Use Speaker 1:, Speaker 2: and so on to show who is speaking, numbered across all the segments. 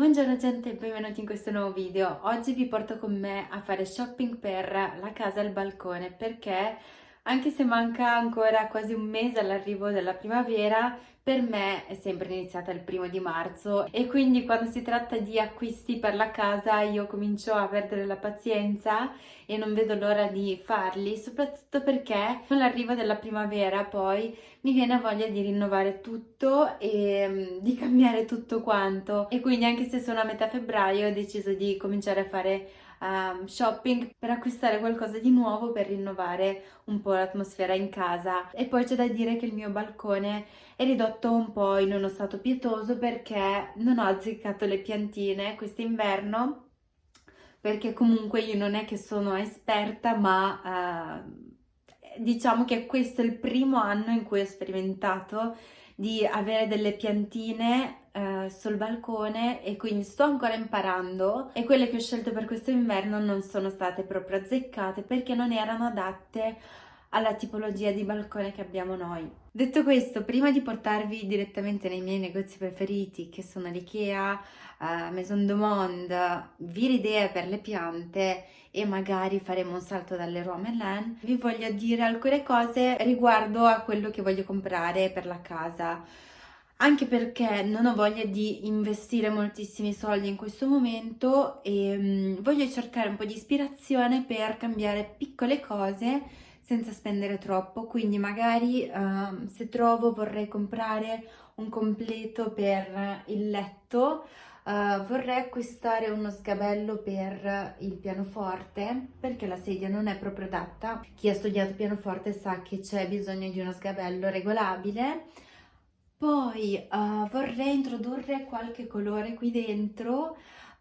Speaker 1: Buongiorno gente e benvenuti in questo nuovo video. Oggi vi porto con me a fare shopping per la casa e il balcone perché anche se manca ancora quasi un mese all'arrivo della primavera, per me è sempre iniziata il primo di marzo e quindi quando si tratta di acquisti per la casa io comincio a perdere la pazienza e non vedo l'ora di farli, soprattutto perché con l'arrivo della primavera poi mi viene voglia di rinnovare tutto e mm, di cambiare tutto quanto. E quindi anche se sono a metà febbraio ho deciso di cominciare a fare um, shopping per acquistare qualcosa di nuovo per rinnovare un po' l'atmosfera in casa. E poi c'è da dire che il mio balcone è ridotto un po' in uno stato pietoso perché non ho azzeccato le piantine quest'inverno perché comunque io non è che sono esperta ma uh, diciamo che questo è il primo anno in cui ho sperimentato di avere delle piantine eh, sul balcone e quindi sto ancora imparando e quelle che ho scelto per questo inverno non sono state proprio azzeccate perché non erano adatte alla tipologia di balcone che abbiamo noi. Detto questo, prima di portarvi direttamente nei miei negozi preferiti che sono l'Ikea, uh, Maison du Monde, Viridea per le piante e magari faremo un salto dalle Merlin, vi voglio dire alcune cose riguardo a quello che voglio comprare per la casa anche perché non ho voglia di investire moltissimi soldi in questo momento e um, voglio cercare un po' di ispirazione per cambiare piccole cose senza spendere troppo, quindi magari uh, se trovo vorrei comprare un completo per il letto, uh, vorrei acquistare uno sgabello per il pianoforte perché la sedia non è proprio adatta. Chi ha studiato pianoforte sa che c'è bisogno di uno sgabello regolabile. Poi uh, vorrei introdurre qualche colore qui dentro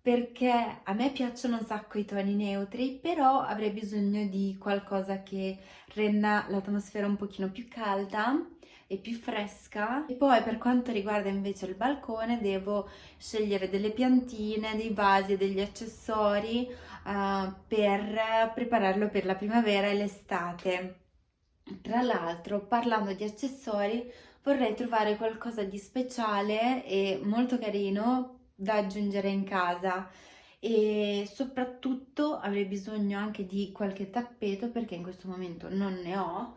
Speaker 1: perché a me piacciono un sacco i toni neutri, però avrei bisogno di qualcosa che renda l'atmosfera un pochino più calda e più fresca. E poi per quanto riguarda invece il balcone devo scegliere delle piantine, dei vasi, degli accessori uh, per prepararlo per la primavera e l'estate. Tra l'altro, parlando di accessori, vorrei trovare qualcosa di speciale e molto carino da aggiungere in casa. E soprattutto avrei bisogno anche di qualche tappeto perché in questo momento non ne ho.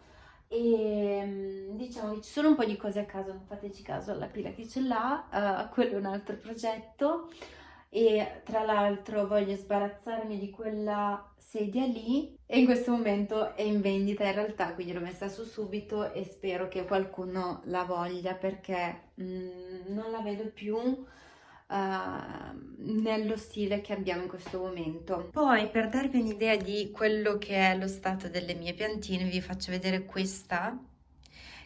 Speaker 1: E mm, diciamo che ci sono un po' di cose a caso, non fateci caso alla pila che ce l'ha, uh, quello è un altro progetto e tra l'altro voglio sbarazzarmi di quella sedia lì e in questo momento è in vendita in realtà quindi l'ho messa su subito e spero che qualcuno la voglia perché mm, non la vedo più uh, nello stile che abbiamo in questo momento. Poi per darvi un'idea di quello che è lo stato delle mie piantine vi faccio vedere questa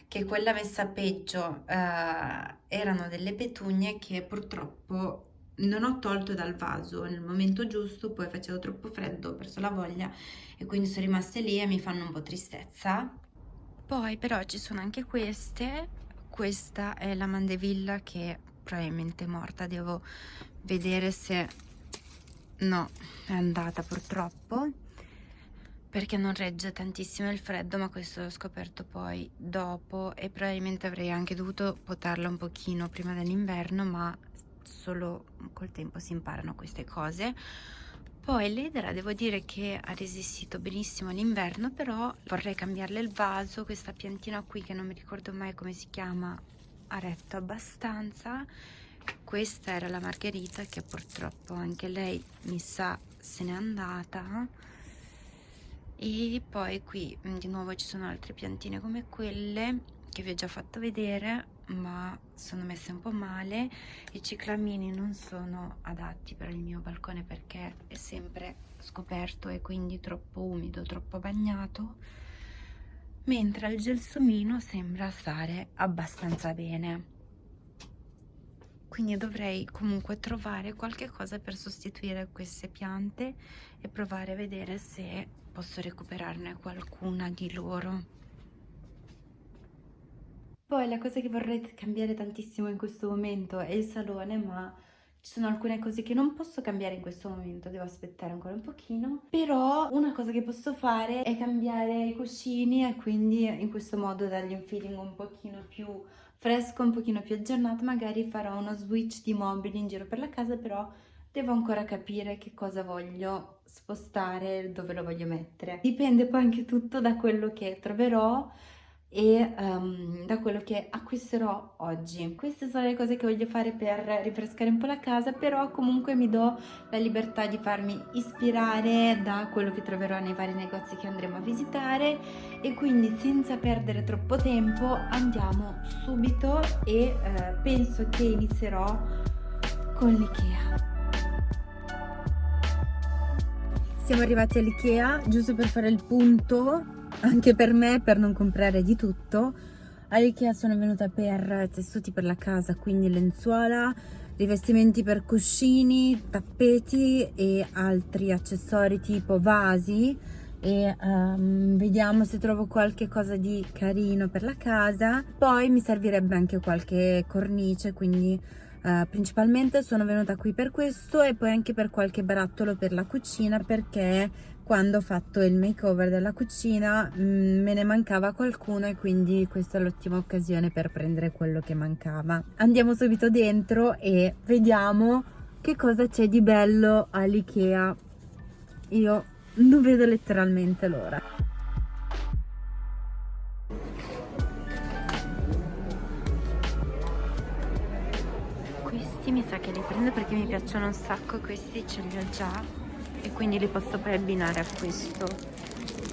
Speaker 1: che quella messa peggio uh, erano delle petugne che purtroppo non ho tolto dal vaso nel momento giusto, poi facevo troppo freddo, ho perso la voglia e quindi sono rimaste lì e mi fanno un po' tristezza. Poi però ci sono anche queste, questa è la mandevilla che probabilmente morta devo vedere se no è andata purtroppo perché non regge tantissimo il freddo ma questo l'ho scoperto poi dopo e probabilmente avrei anche dovuto potarla un pochino prima dell'inverno ma solo col tempo si imparano queste cose. Poi l'edera devo dire che ha resistito benissimo l'inverno però vorrei cambiarle il vaso questa piantina qui che non mi ricordo mai come si chiama ha retto abbastanza. Questa era la margherita che purtroppo anche lei mi sa se n'è andata. E poi qui mm, di nuovo ci sono altre piantine come quelle che vi ho già fatto vedere ma sono messe un po' male. I ciclamini non sono adatti per il mio balcone perché è sempre scoperto e quindi troppo umido troppo bagnato mentre il gelsomino sembra stare abbastanza bene. Quindi dovrei comunque trovare qualche cosa per sostituire queste piante e provare a vedere se posso recuperarne qualcuna di loro poi la cosa che vorrei cambiare tantissimo in questo momento è il salone ma ci sono alcune cose che non posso cambiare in questo momento, devo aspettare ancora un pochino, però una cosa che posso fare è cambiare i cuscini e quindi in questo modo dargli un feeling un pochino più fresco, un pochino più aggiornato, magari farò uno switch di mobili in giro per la casa, però devo ancora capire che cosa voglio spostare, dove lo voglio mettere. Dipende poi anche tutto da quello che troverò e um, da quello che acquisterò oggi. Queste sono le cose che voglio fare per rinfrescare un po' la casa, però comunque mi do la libertà di farmi ispirare da quello che troverò nei vari negozi che andremo a visitare e quindi senza perdere troppo tempo andiamo subito e eh, penso che inizierò con l'IKEA. Siamo arrivati all'IKEA giusto per fare il punto anche per me per non comprare di tutto. all'Ikea sono venuta per tessuti per la casa quindi lenzuola rivestimenti per cuscini tappeti e altri accessori tipo vasi. E um, vediamo se trovo qualche cosa di carino per la casa. Poi mi servirebbe anche qualche cornice quindi uh, principalmente sono venuta qui per questo e poi anche per qualche barattolo per la cucina perché quando ho fatto il makeover della cucina mm, me ne mancava qualcuno e quindi questa è l'ottima occasione per prendere quello che mancava. Andiamo subito dentro e vediamo che cosa c'è di bello all'Ikea. Io non vedo letteralmente l'ora. Questi mi sa che li prendo perché mi piacciono un sacco questi ce li ho già e quindi li posso poi abbinare a questo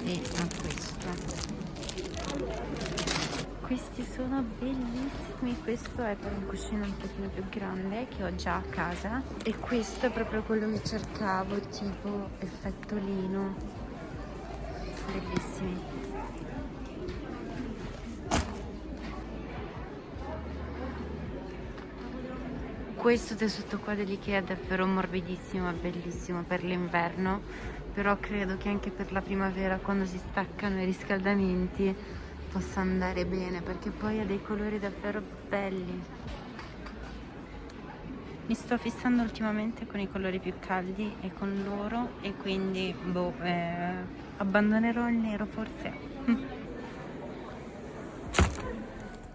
Speaker 1: e a questo questi sono bellissimi. Questo è per un cuscino un pochino più grande che ho già a casa. E questo è proprio quello che cercavo tipo effetto lino bellissimi questo tessuto qua dell'Ikea è davvero morbidissimo bellissimo per l'inverno però credo che anche per la primavera quando si staccano i riscaldamenti possa andare bene perché poi ha dei colori davvero belli. Mi sto fissando ultimamente con i colori più caldi e con l'oro e quindi boh, eh, abbandonerò il nero forse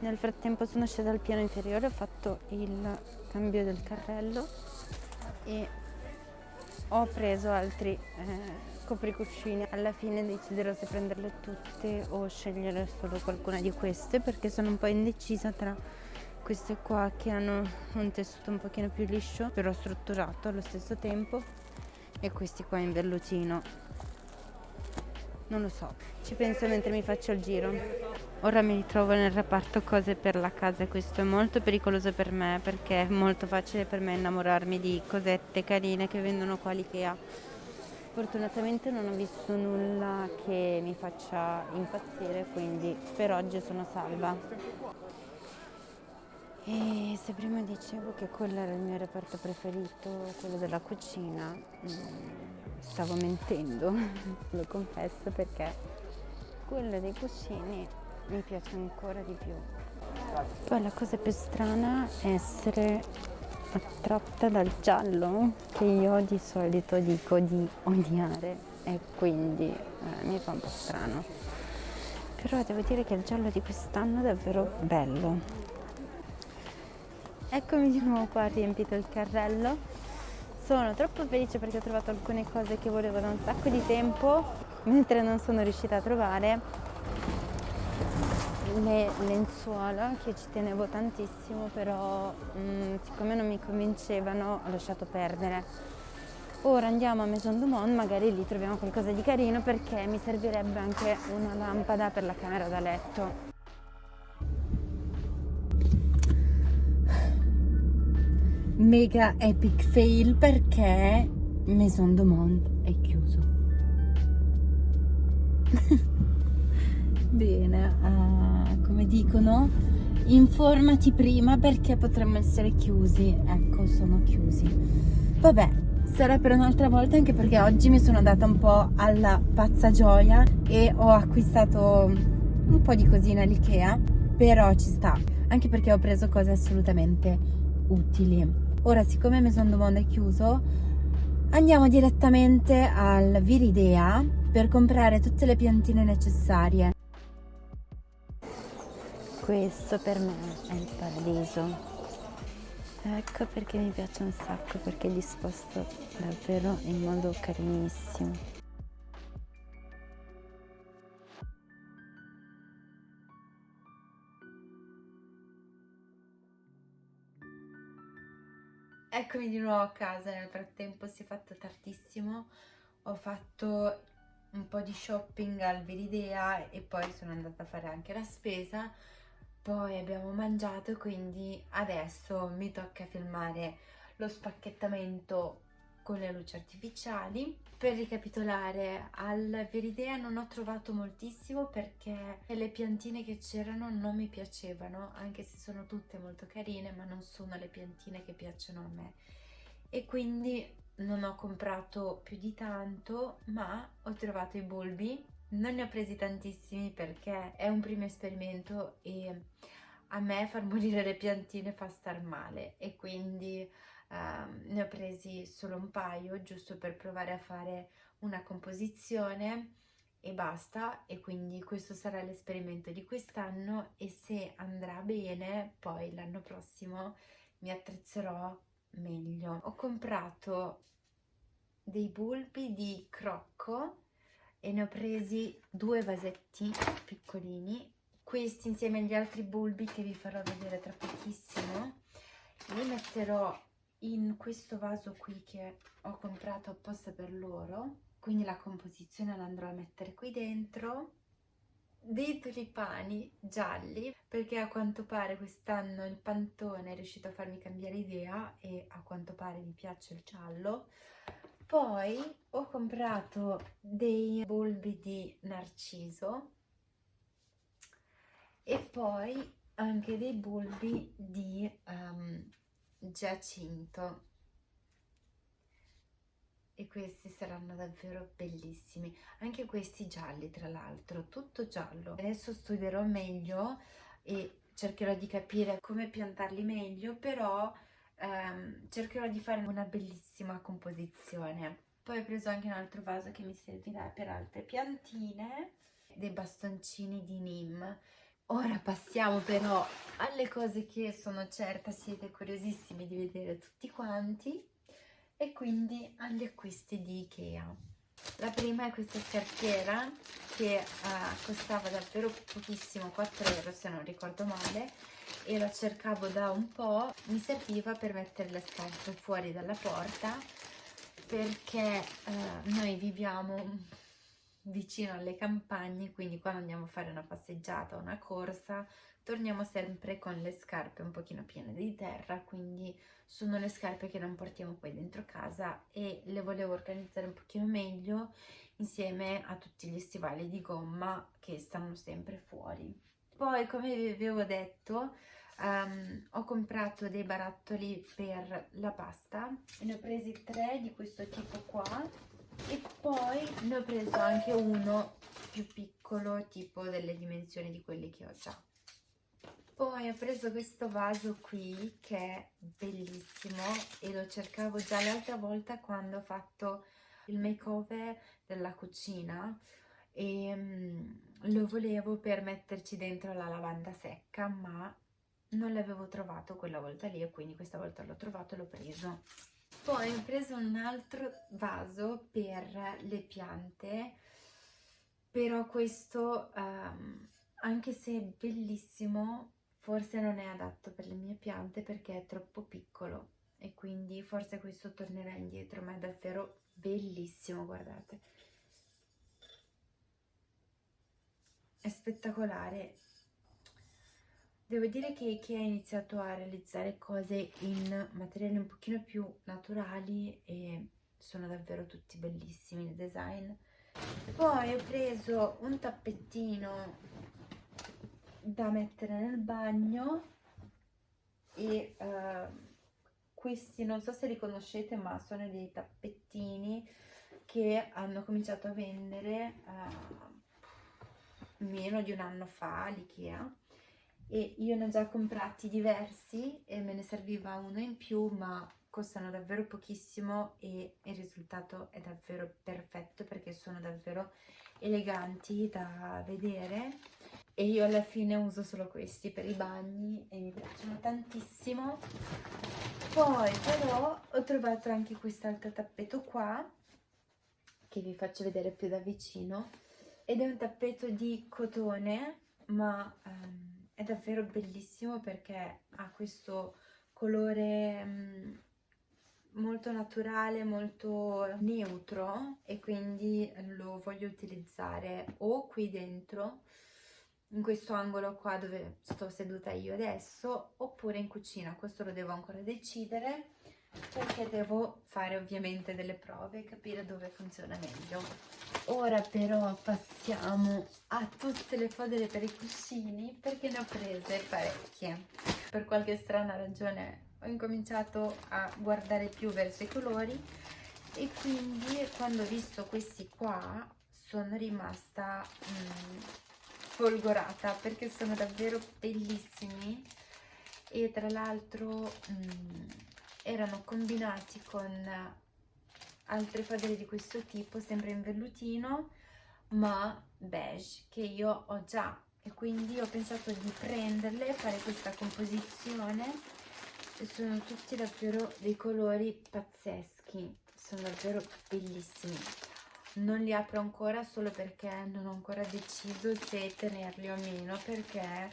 Speaker 1: nel frattempo sono scesa al piano inferiore ho fatto il cambio del carrello e ho preso altri eh, copricuscini alla fine deciderò se prenderle tutte o scegliere solo qualcuna di queste perché sono un po' indecisa tra queste qua che hanno un tessuto un pochino più liscio però strutturato allo stesso tempo e questi qua in vellucino. Non lo so ci penso mentre mi faccio il giro ora mi ritrovo nel reparto cose per la casa e questo è molto pericoloso per me perché è molto facile per me innamorarmi di cosette carine che vendono qua all'Ikea. Fortunatamente non ho visto nulla che mi faccia impazzire quindi per oggi sono salva. E se prima dicevo che quello era il mio reparto preferito quello della cucina mm, stavo mentendo, lo confesso perché quello dei cuscini mi piace ancora di più. Poi la cosa più strana è essere attratta dal giallo che io di solito dico di odiare e quindi eh, mi fa un po' strano. Però devo dire che il giallo di quest'anno è davvero bello. Eccomi di nuovo qua riempito il carrello sono troppo felice perché ho trovato alcune cose che volevo da un sacco di tempo, mentre non sono riuscita a trovare le lenzuola che ci tenevo tantissimo, però mh, mm, siccome non mi convincevano ho lasciato perdere. Ora andiamo a Maison du Monde, magari lì troviamo qualcosa di carino perché mi servirebbe anche una lampada per la camera da letto. mega epic fail perché Maison du Monde è chiuso bene uh, come dicono informati prima perché potremmo essere chiusi. Ecco sono chiusi. Vabbè sarà per un'altra volta anche perché oggi mi sono data un po' alla pazza gioia e ho acquistato un po' di cosine all'Ikea però ci sta anche perché ho preso cose assolutamente utili. Ora siccome Maison du Monde è chiuso andiamo direttamente al Viridea per comprare tutte le piantine necessarie questo per me è il paradiso. Ecco perché mi piace un sacco perché è disposto davvero in modo carinissimo. Eccomi di nuovo a casa, nel frattempo si è fatto tardissimo, ho fatto un po' di shopping al Veridea e poi sono andata a fare anche la spesa, poi abbiamo mangiato quindi adesso mi tocca filmare lo spacchettamento con le luci artificiali. Per ricapitolare, al Veridea non ho trovato moltissimo perché le piantine che c'erano non mi piacevano, anche se sono tutte molto carine, ma non sono le piantine che piacciono a me. E quindi non ho comprato più di tanto, ma ho trovato i bulbi. Non ne ho presi tantissimi perché è un primo esperimento e a me far morire le piantine fa star male e quindi uh, ne ho presi solo un paio giusto per provare a fare una composizione e basta e quindi questo sarà l'esperimento di quest'anno e se andrà bene poi l'anno prossimo mi attrezzerò meglio. Ho comprato dei bulbi di crocco e ne ho presi due vasetti piccolini. Questi insieme agli altri bulbi che vi farò vedere tra pochissimo li metterò in questo vaso qui che ho comprato apposta per loro. Quindi la composizione la andrò a mettere qui dentro. Dei tulipani gialli perché a quanto pare quest'anno il pantone è riuscito a farmi cambiare idea e a quanto pare mi piace il giallo poi ho comprato dei bulbi di narciso e poi anche dei bulbi di um, giacinto. E questi saranno davvero bellissimi. Anche questi gialli tra l'altro tutto giallo. Adesso studierò meglio e cercherò di capire come piantarli meglio però cercherò di fare una bellissima composizione. Poi ho preso anche un altro vaso che mi servirà per altre piantine. Dei bastoncini di Nim. Ora passiamo però alle cose che sono certa siete curiosissimi di vedere tutti quanti. E quindi agli acquisti di Ikea. La prima è questa scarpiera che uh, costava davvero pochissimo, 4 euro se non ricordo male, e la cercavo da un po', mi serviva per mettere le scarpe fuori dalla porta perché uh, noi viviamo vicino alle campagne, quindi quando andiamo a fare una passeggiata o una corsa torniamo sempre con le scarpe un pochino piene di terra, quindi sono le scarpe che non portiamo poi dentro casa e le volevo organizzare un pochino meglio insieme a tutti gli stivali di gomma che stanno sempre fuori. Poi come vi avevo detto um, ho comprato dei barattoli per la pasta, ne ho presi tre di questo tipo qua e poi ne ho preso anche uno più piccolo tipo delle dimensioni di quelli che ho già. Poi ho preso questo vaso qui che è bellissimo e lo cercavo già l'altra volta quando ho fatto il makeover della cucina e um, lo volevo per metterci dentro la lavanda secca ma non l'avevo trovato quella volta lì e quindi questa volta l'ho trovato e l'ho preso poi ho preso un altro vaso per le piante però questo um, anche se è bellissimo forse non è adatto per le mie piante perché è troppo piccolo e quindi forse questo tornerà indietro ma è davvero bellissimo guardate. È spettacolare Devo dire che Ikea ha iniziato a realizzare cose in materiali un pochino più naturali e sono davvero tutti bellissimi il design. Poi ho preso un tappettino da mettere nel bagno e uh, questi non so se li conoscete ma sono dei tappettini che hanno cominciato a vendere uh, meno di un anno fa all'Ikea e io ne ho già comprati diversi e me ne serviva uno in più ma costano davvero pochissimo e il risultato è davvero perfetto perché sono davvero eleganti da vedere. E io alla fine uso solo questi per i bagni e mi piacciono tantissimo. Poi però ho trovato anche quest'altro tappeto qua che vi faccio vedere più da vicino. Ed è un tappeto di cotone ma um, è davvero bellissimo perché ha questo colore um, molto naturale, molto neutro e quindi lo voglio utilizzare o qui dentro in questo angolo qua dove sto seduta io adesso oppure in cucina. Questo lo devo ancora decidere perché devo fare ovviamente delle prove e capire dove funziona meglio ora però passiamo a tutte le fodere per i cuscini perché ne ho prese parecchie. Per qualche strana ragione ho incominciato a guardare più verso i colori e quindi quando ho visto questi qua sono rimasta mh, mm, folgorata perché sono davvero bellissimi e tra l'altro mm, erano combinati con altre fodere di questo tipo sempre in vellutino ma beige che io ho già. E quindi ho pensato di prenderle fare questa composizione e sono tutti davvero dei colori pazzeschi sono davvero bellissimi. Non li apro ancora solo perché non ho ancora deciso se tenerli o meno perché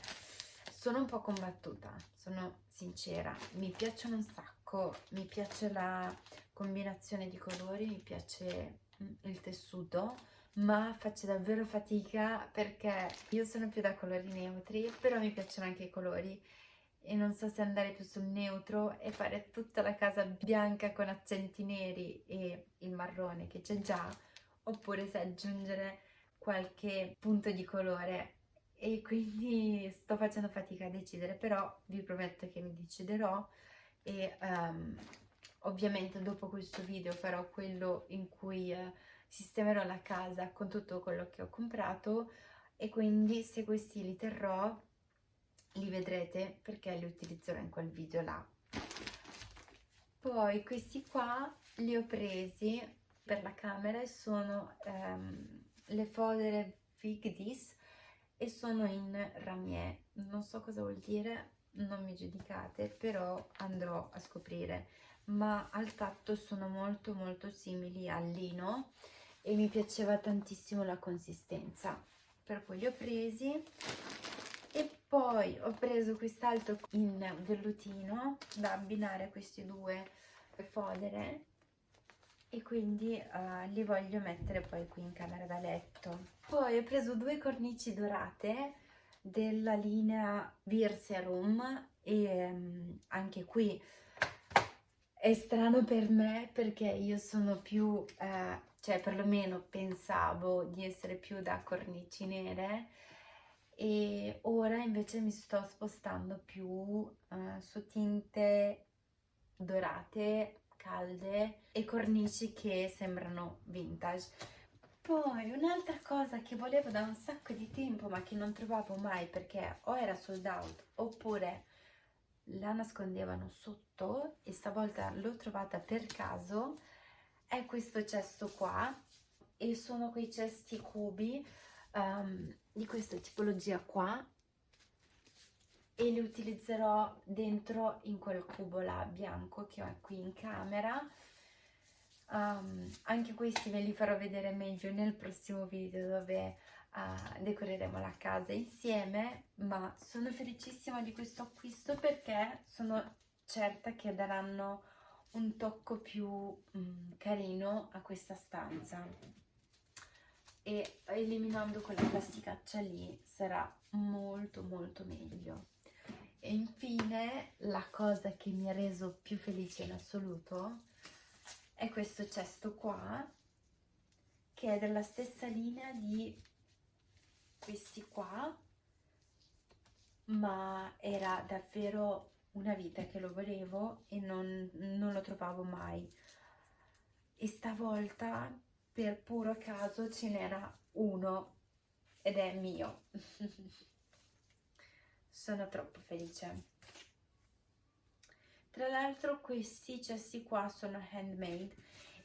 Speaker 1: sono un po' combattuta sono sincera mi piacciono un sacco mi piace la combinazione di colori mi piace mm, il tessuto ma faccio davvero fatica perché io sono più da colori neutri però mi piacciono anche i colori. E non so se andare più sul neutro e fare tutta la casa bianca con accenti neri e il marrone che c'è già oppure se aggiungere qualche punto di colore. E quindi sto facendo fatica a decidere però vi prometto che mi deciderò e um, ovviamente dopo questo video farò quello in cui uh, sistemerò la casa con tutto quello che ho comprato e quindi se questi li terrò li vedrete perché li utilizzerò in quel video là. Poi questi qua li ho presi per la camera e sono ehm, le fodere Fig Dis e sono in ramier. Non so cosa vuol dire non mi giudicate però andrò a scoprire. Ma al tatto sono molto molto simili al lino e mi piaceva tantissimo la consistenza. Per cui li ho presi e poi ho preso quest'altro in vellutino da abbinare a questi due fodere e quindi uh, li voglio mettere poi qui in camera da letto. Poi ho preso due cornici dorate della linea Virserum e um, anche qui è strano per me perché io sono più eh, cioè perlomeno pensavo di essere più da cornici nere e ora invece mi sto spostando più uh, su tinte dorate, calde e cornici che sembrano vintage. Poi un'altra cosa che volevo da un sacco di tempo ma che non trovavo mai perché o era sold out oppure la nascondevano sotto e stavolta l'ho trovata per caso è questo cesto qua e sono quei cesti cubi um, di questa tipologia qua e li utilizzerò dentro in quel cubo là bianco che ho qui in camera um, anche questi ve li farò vedere meglio nel prossimo video dove uh, decoreremo la casa insieme ma sono felicissima di questo acquisto perché sono certa che daranno un tocco più um, carino a questa stanza. E eliminando quella plasticaccia lì sarà molto molto meglio. E infine la cosa che mi ha reso più felice in assoluto è questo cesto qua che è della stessa linea di questi qua ma era davvero una vita che lo volevo e non, non lo trovavo mai e stavolta per puro caso ce n'era uno ed è mio. Sono troppo felice. Tra l'altro questi cessi qua sono handmade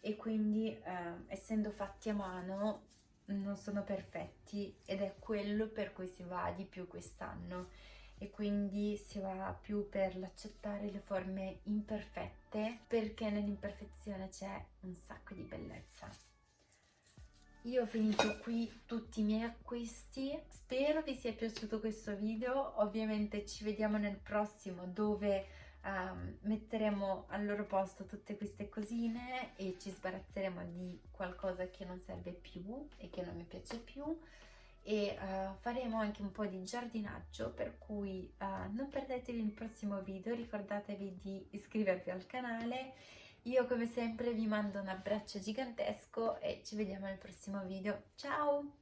Speaker 1: e quindi eh, essendo fatti a mano non sono perfetti ed è quello per cui si va di più quest'anno. E quindi si va più per l'accettare le forme imperfette perché nell'imperfezione c'è un sacco di bellezza. Io ho finito qui tutti i miei acquisti, spero vi sia piaciuto questo video, ovviamente ci vediamo nel prossimo dove um, metteremo al loro posto tutte queste cosine e ci sbarazzeremo di qualcosa che non serve più e che non mi piace più e uh, faremo anche un po' di giardinaggio per cui uh, non perdetevi il prossimo video, ricordatevi di iscrivervi al canale io come sempre vi mando un abbraccio gigantesco e ci vediamo nel prossimo video. Ciao!